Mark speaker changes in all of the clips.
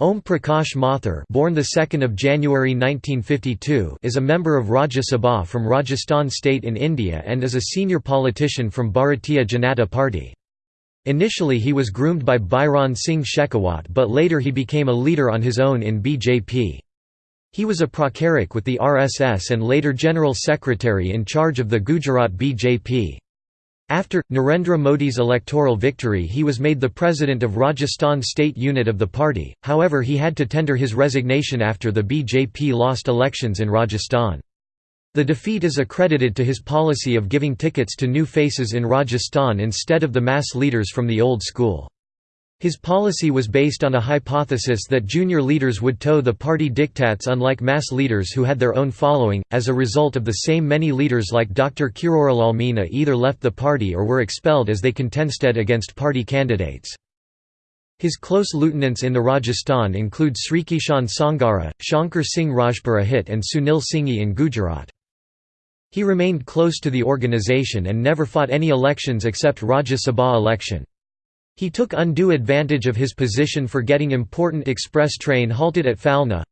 Speaker 1: Om Prakash Mathur born 2 January 1952 is a member of Rajya Sabha from Rajasthan state in India and is a senior politician from Bharatiya Janata Party. Initially he was groomed by Bhairon Singh Shekhawat but later he became a leader on his own in BJP. He was a pracharak with the RSS and later General Secretary in charge of the Gujarat BJP. After, Narendra Modi's electoral victory he was made the president of Rajasthan state unit of the party, however he had to tender his resignation after the BJP lost elections in Rajasthan. The defeat is accredited to his policy of giving tickets to new faces in Rajasthan instead of the mass leaders from the old school. His policy was based on a hypothesis that junior leaders would toe the party diktats unlike mass leaders who had their own following. As a result of the same many leaders like Dr. Kirorilal Meena either left the party or were expelled as they contested against party candidates. His close lieutenants in the Rajasthan include Srikishan Sangara, Shankar Singh Rajpurohit and Sunil Singhi in Gujarat. He remained close to the organisation and never fought any elections except Rajya Sabha election. He took undue advantage of his position for getting important express train halted at Phalna.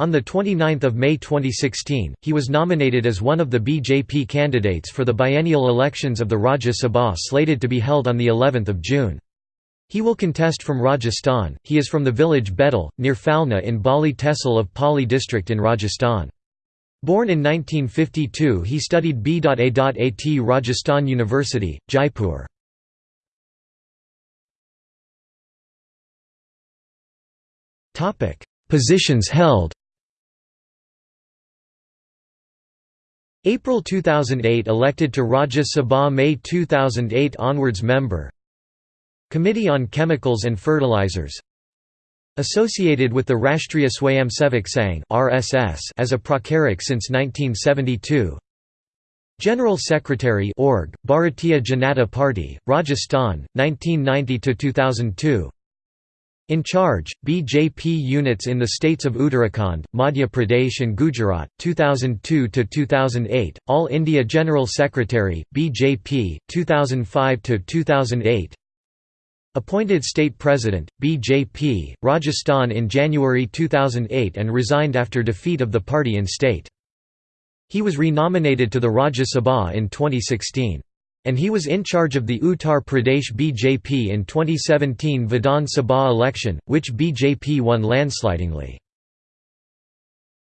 Speaker 1: On 29 May 2016, he was nominated as one of the BJP candidates for the biennial elections of the Rajya Sabha slated to be held on of June. He will contest from Rajasthan, he is from the village Bedal, near Phalna in Bali Tehsil of Pali district in Rajasthan. Born in 1952 he studied B.A.At Rajasthan University, Jaipur. Positions held April 2008 elected to Rajya Sabha May 2008 onwards member Committee on Chemicals and Fertilizers Associated with the Rashtriya Swayamsevak Sangh (RSS) as a pracharak since 1972. General Secretary Org, Bharatiya Janata Party, Rajasthan, 1990 to 2002. In charge, BJP units in the states of Uttarakhand, Madhya Pradesh and Gujarat, 2002–2008, All India General Secretary, BJP, 2005–2008 Appointed State President, BJP, Rajasthan in January 2008 and resigned after defeat of the party in state. He was renominated to the Rajya Sabha in 2016. And he was in charge of the Uttar Pradesh BJP in 2017 Vidhan Sabha election, which BJP won landslidingly.